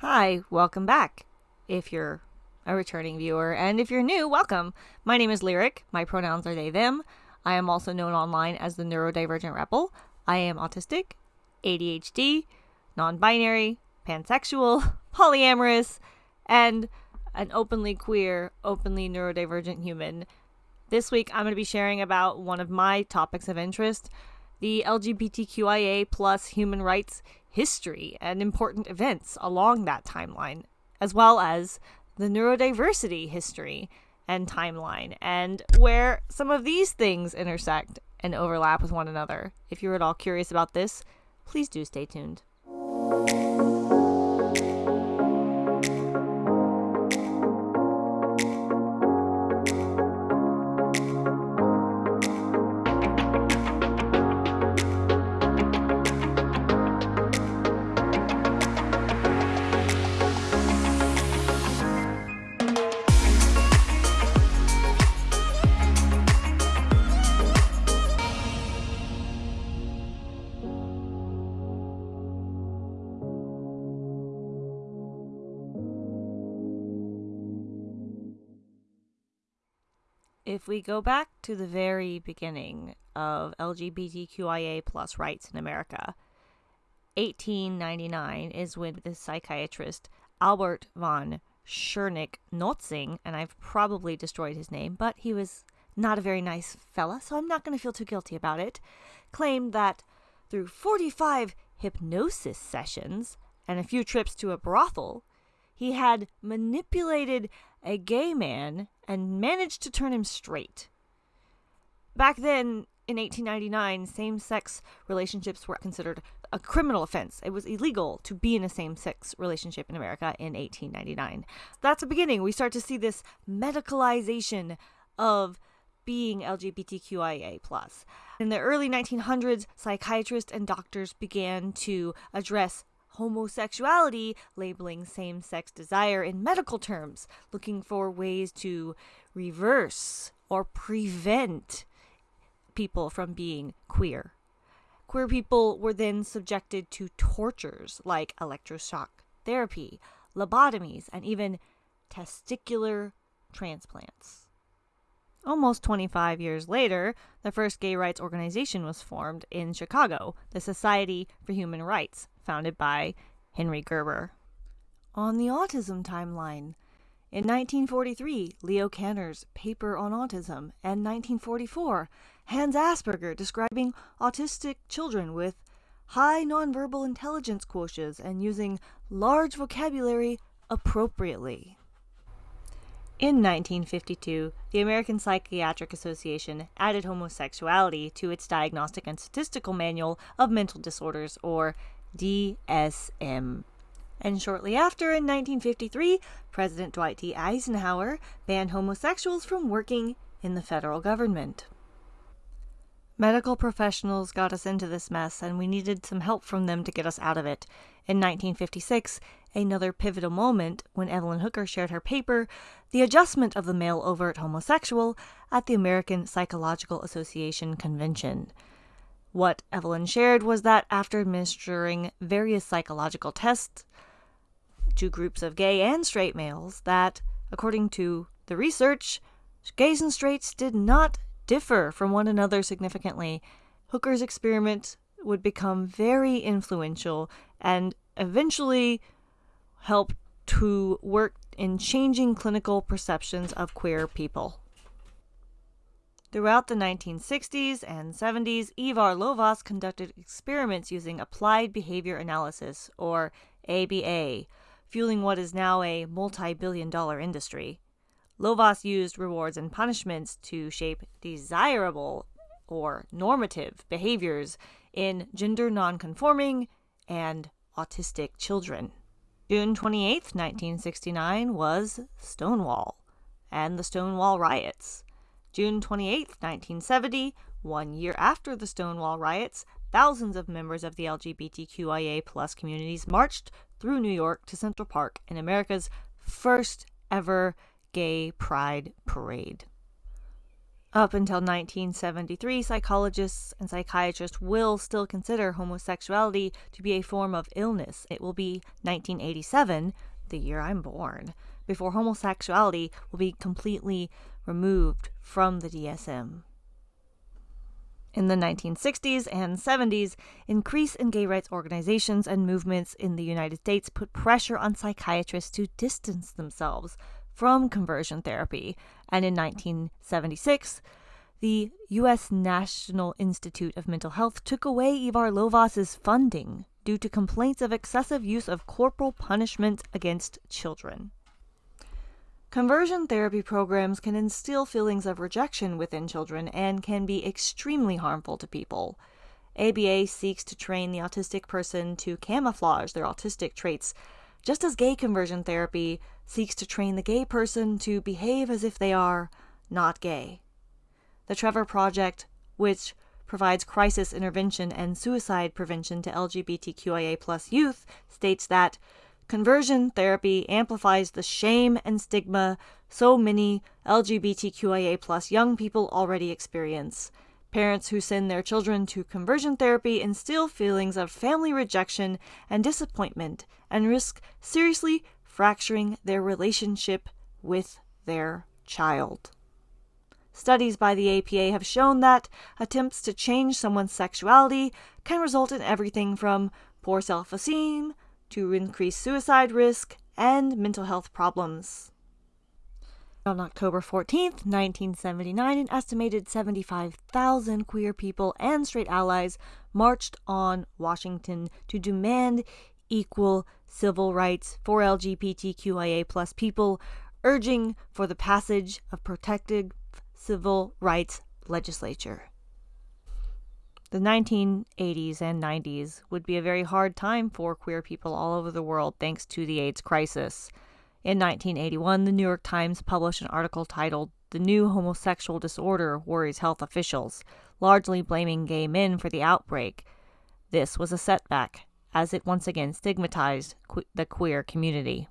Hi, welcome back. If you're a returning viewer, and if you're new, welcome. My name is Lyric. My pronouns are they, them. I am also known online as the Neurodivergent Rebel. I am autistic, ADHD, non binary, pansexual, polyamorous, and an openly queer, openly neurodivergent human. This week, I'm going to be sharing about one of my topics of interest the LGBTQIA plus human rights history and important events along that timeline, as well as the neurodiversity history and timeline, and where some of these things intersect and overlap with one another. If you're at all curious about this, please do stay tuned. If we go back to the very beginning of LGBTQIA plus rights in America, 1899 is when the psychiatrist Albert von Schernick Notzing, and I've probably destroyed his name, but he was not a very nice fella, so I'm not going to feel too guilty about it, claimed that through 45 hypnosis sessions and a few trips to a brothel, he had manipulated a gay man and managed to turn him straight. Back then, in 1899, same sex relationships were considered a criminal offense. It was illegal to be in a same sex relationship in America in 1899. That's a beginning. We start to see this medicalization of being LGBTQIA. Plus. In the early 1900s, psychiatrists and doctors began to address homosexuality, labeling same sex desire in medical terms, looking for ways to reverse or prevent people from being queer. Queer people were then subjected to tortures like electroshock therapy, lobotomies, and even testicular transplants. Almost 25 years later, the first gay rights organization was formed in Chicago, the Society for Human Rights, founded by Henry Gerber. On the autism timeline, in 1943, Leo Kanner's paper on autism, and 1944, Hans Asperger describing autistic children with high nonverbal intelligence quotients and using large vocabulary appropriately. In 1952, the American Psychiatric Association added homosexuality to its Diagnostic and Statistical Manual of Mental Disorders, or DSM. And shortly after, in 1953, President Dwight D. Eisenhower banned homosexuals from working in the federal government. Medical professionals got us into this mess, and we needed some help from them to get us out of it. In 1956, another pivotal moment when Evelyn Hooker shared her paper, The Adjustment of the Male Overt Homosexual, at the American Psychological Association Convention. What Evelyn shared was that after administering various psychological tests to groups of gay and straight males, that, according to the research, gays and straights did not differ from one another significantly. Hooker's experiment would become very influential and eventually help to work in changing clinical perceptions of queer people. Throughout the 1960s and 70s, Ivar Lovaas conducted experiments using applied behavior analysis, or ABA, fueling what is now a multi billion dollar industry. Lovaas used rewards and punishments to shape desirable or normative behaviors in gender nonconforming and autistic children. June 28, 1969 was Stonewall and the Stonewall riots. June 28, 1970, one year after the Stonewall riots, thousands of members of the LGBTQIA plus communities marched through New York to Central Park in America's first ever gay pride parade. Up until 1973, psychologists and psychiatrists will still consider homosexuality to be a form of illness. It will be 1987, the year I'm born, before homosexuality will be completely removed from the DSM. In the 1960s and 70s, increase in gay rights organizations and movements in the United States put pressure on psychiatrists to distance themselves from conversion therapy. And in 1976, the U.S. National Institute of Mental Health took away Ivar Lovaas's funding due to complaints of excessive use of corporal punishment against children. Conversion therapy programs can instill feelings of rejection within children and can be extremely harmful to people. ABA seeks to train the autistic person to camouflage their autistic traits, just as gay conversion therapy seeks to train the gay person to behave as if they are not gay. The Trevor Project, which provides crisis intervention and suicide prevention to LGBTQIA youth, states that Conversion therapy amplifies the shame and stigma so many LGBTQIA young people already experience. Parents who send their children to conversion therapy instill feelings of family rejection and disappointment and risk seriously fracturing their relationship with their child. Studies by the APA have shown that attempts to change someone's sexuality can result in everything from poor self esteem to increase suicide risk and mental health problems. On October 14, 1979, an estimated 75,000 queer people and straight allies marched on Washington to demand equal civil rights for LGBTQIA people, urging for the passage of protective civil rights legislature. The 1980s and 90s would be a very hard time for queer people all over the world thanks to the AIDS crisis. In 1981, the New York Times published an article titled The New Homosexual Disorder Worries Health Officials, largely blaming gay men for the outbreak. This was a setback, as it once again stigmatized que- the queer community.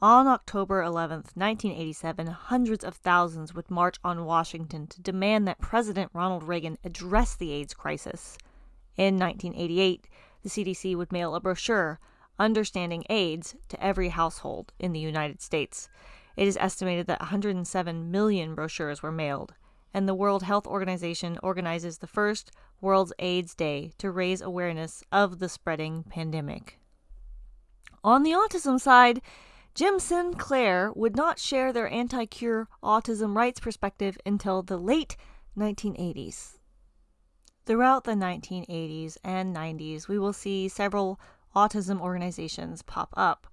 On October 11, 1987, hundreds of thousands would march on Washington to demand that President Ronald Reagan address the AIDS crisis. In 1988, the CDC would mail a brochure, Understanding AIDS, to every household in the United States. It is estimated that 107 million brochures were mailed, and the World Health Organization organizes the first World's AIDS Day to raise awareness of the spreading pandemic. On the autism side, Jim Sinclair would not share their anti cure autism rights perspective until the late 1980s. Throughout the 1980s and 90s, we will see several autism organizations pop up,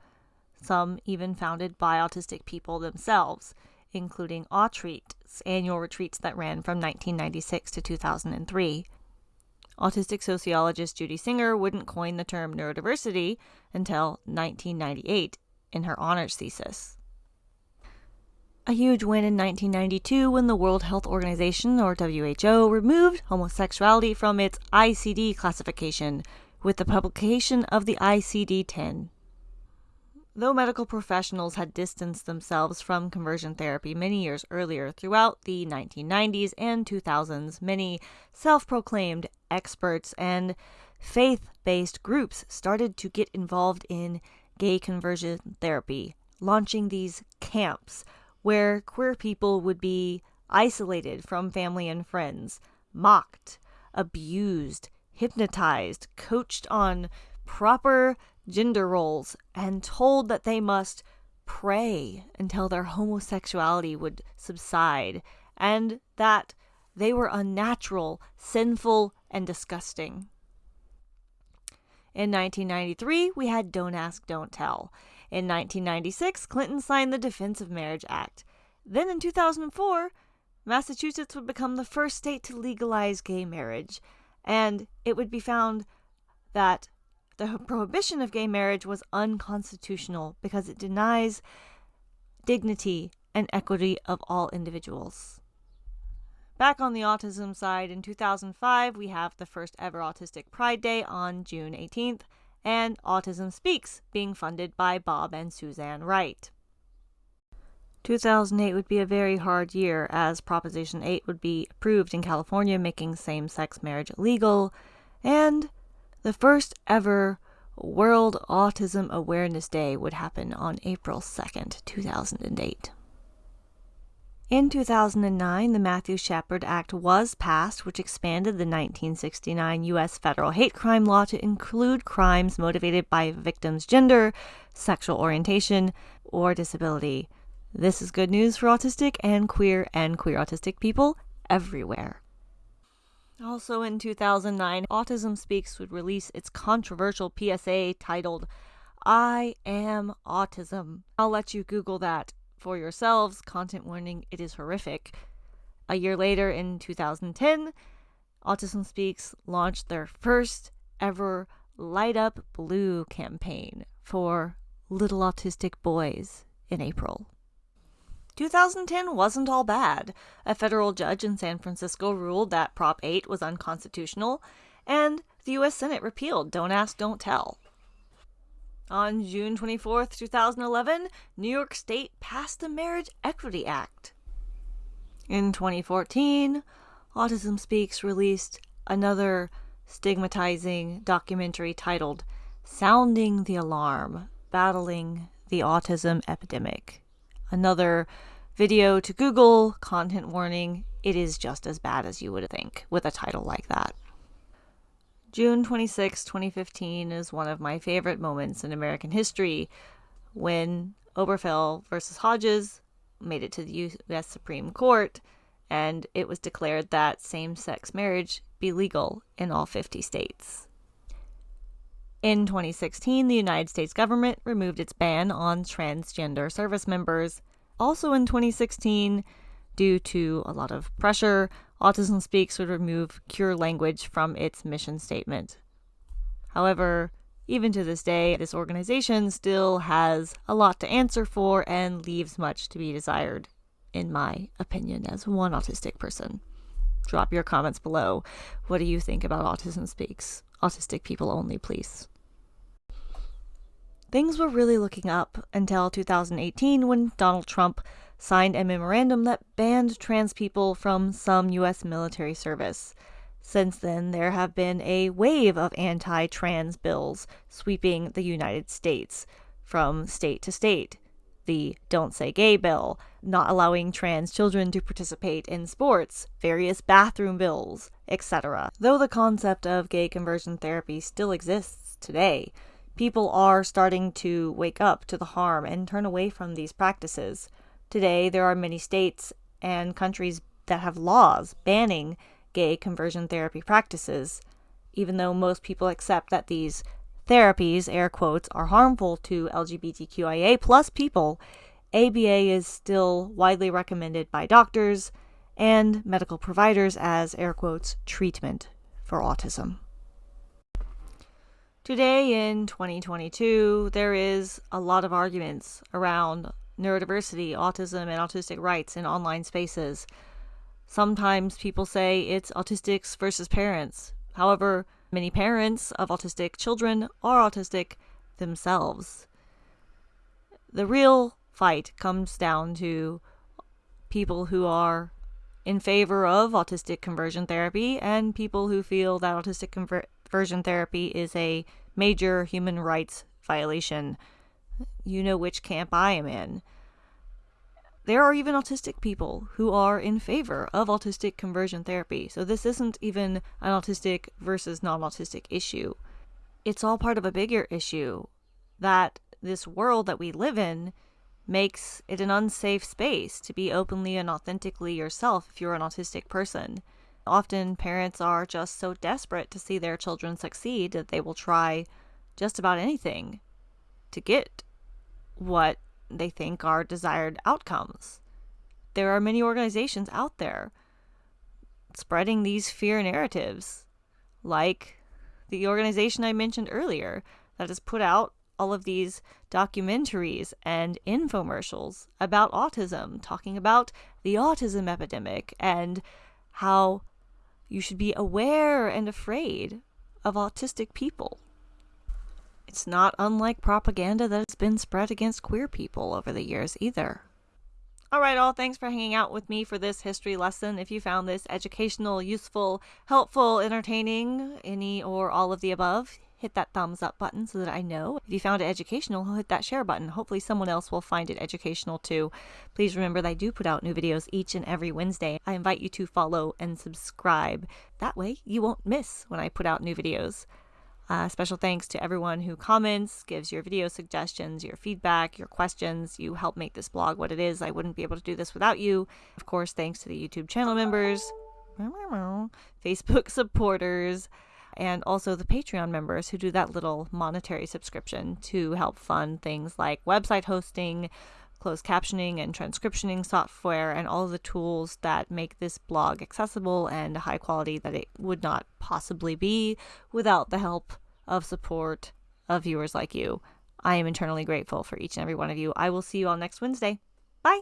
some even founded by autistic people themselves, including Autreat's annual retreats that ran from 1996 to 2003. Autistic sociologist Judy Singer wouldn't coin the term neurodiversity until 1998 in her honors thesis. A huge win in 1992 when the World Health Organization, or WHO, removed homosexuality from its ICD classification with the publication of the ICD 10. Though medical professionals had distanced themselves from conversion therapy many years earlier, throughout the 1990s and 2000s, many self proclaimed experts and faith based groups started to get involved in gay conversion therapy, launching these camps where queer people would be isolated from family and friends, mocked, abused, hypnotized, coached on proper gender roles, and told that they must pray until their homosexuality would subside, and that they were unnatural, sinful, and disgusting. In 1993, we had Don't Ask, Don't Tell. In 1996, Clinton signed the Defense of Marriage Act. Then in 2004, Massachusetts would become the first state to legalize gay marriage, and it would be found that the prohibition of gay marriage was unconstitutional because it denies dignity and equity of all individuals. Back on the autism side, in 2005, we have the first ever Autistic Pride Day on June 18th, and Autism Speaks, being funded by Bob and Suzanne Wright. 2008 would be a very hard year as Proposition 8 would be approved in California, making same sex marriage illegal, and the first ever World Autism Awareness Day would happen on April 2nd, 2008. In 2009, the Matthew Shepard Act was passed, which expanded the 1969 U.S. federal hate crime law to include crimes motivated by victims' gender, sexual orientation, or disability. This is good news for autistic and queer and queer autistic people everywhere. Also in 2009, Autism Speaks would release its controversial PSA titled I Am Autism. I'll let you Google that for yourselves. Content warning, it is horrific. A year later, in 2010, Autism Speaks launched their first ever Light Up Blue campaign for little autistic boys in April. 2010 wasn't all bad. A federal judge in San Francisco ruled that Prop 8 was unconstitutional, and the U.S. Senate repealed Don't Ask, Don't Tell. On June 24, 2011, New York State passed the Marriage Equity Act. In 2014, Autism Speaks released another stigmatizing documentary titled Sounding the Alarm Battling the Autism Epidemic. Another video to Google, content warning, it is just as bad as you would think with a title like that. June 26, 2015 is one of my favorite moments in American history when Obergefell versus Hodges made it to the U.S. Supreme Court and it was declared that same sex marriage be legal in all 50 states. In 2016, the United States government removed its ban on transgender service members. Also in 2016, due to a lot of pressure, Autism Speaks would remove cure language from its mission statement. However, even to this day, this organization still has a lot to answer for and leaves much to be desired, in my opinion, as one autistic person. Drop your comments below. What do you think about Autism Speaks? Autistic people only, please. Things were really looking up until 2018 when Donald Trump signed a memorandum that banned trans people from some U.S. military service. Since then, there have been a wave of anti trans bills sweeping the United States from state to state. The Don't Say Gay bill, not allowing trans children to participate in sports, various bathroom bills, etc. Though the concept of gay conversion therapy still exists today, people are starting to wake up to the harm and turn away from these practices. Today, there are many states and countries that have laws banning gay conversion therapy practices, even though most people accept that these therapies, air quotes, are harmful to LGBTQIA plus people, ABA is still widely recommended by doctors and medical providers as, air quotes, treatment for autism. Today in 2022, there is a lot of arguments around neurodiversity, autism, and autistic rights in online spaces. Sometimes people say it's autistics versus parents. However, many parents of autistic children are autistic themselves. The real fight comes down to people who are in favor of autistic conversion therapy and people who feel that autistic conversion therapy is a major human rights violation you know which camp I am in. There are even autistic people who are in favor of autistic conversion therapy. So this isn't even an autistic versus non autistic issue. It's all part of a bigger issue that this world that we live in makes it an unsafe space to be openly and authentically yourself if you're an autistic person. Often parents are just so desperate to see their children succeed that they will try just about anything to get what they think are desired outcomes. There are many organizations out there spreading these fear narratives, like the organization I mentioned earlier that has put out all of these documentaries and infomercials about autism, talking about the autism epidemic and how you should be aware and afraid of autistic people. It's not unlike propaganda that has been spread against queer people over the years either. All right, all. Thanks for hanging out with me for this history lesson. If you found this educational, useful, helpful, entertaining, any or all of the above, hit that thumbs up button so that I know. If you found it educational, hit that share button. Hopefully, someone else will find it educational too. Please remember that I do put out new videos each and every Wednesday. I invite you to follow and subscribe. That way, you won't miss when I put out new videos. Uh, special thanks to everyone who comments, gives your video suggestions, your feedback, your questions. You help make this blog what it is. I wouldn't be able to do this without you. Of course, thanks to the YouTube channel members, Facebook supporters, and also the Patreon members who do that little monetary subscription to help fund things like website hosting, closed captioning, and transcriptioning software, and all the tools that make this blog accessible and high quality that it would not possibly be without the help of support of viewers like you. I am internally grateful for each and every one of you. I will see you all next Wednesday. Bye.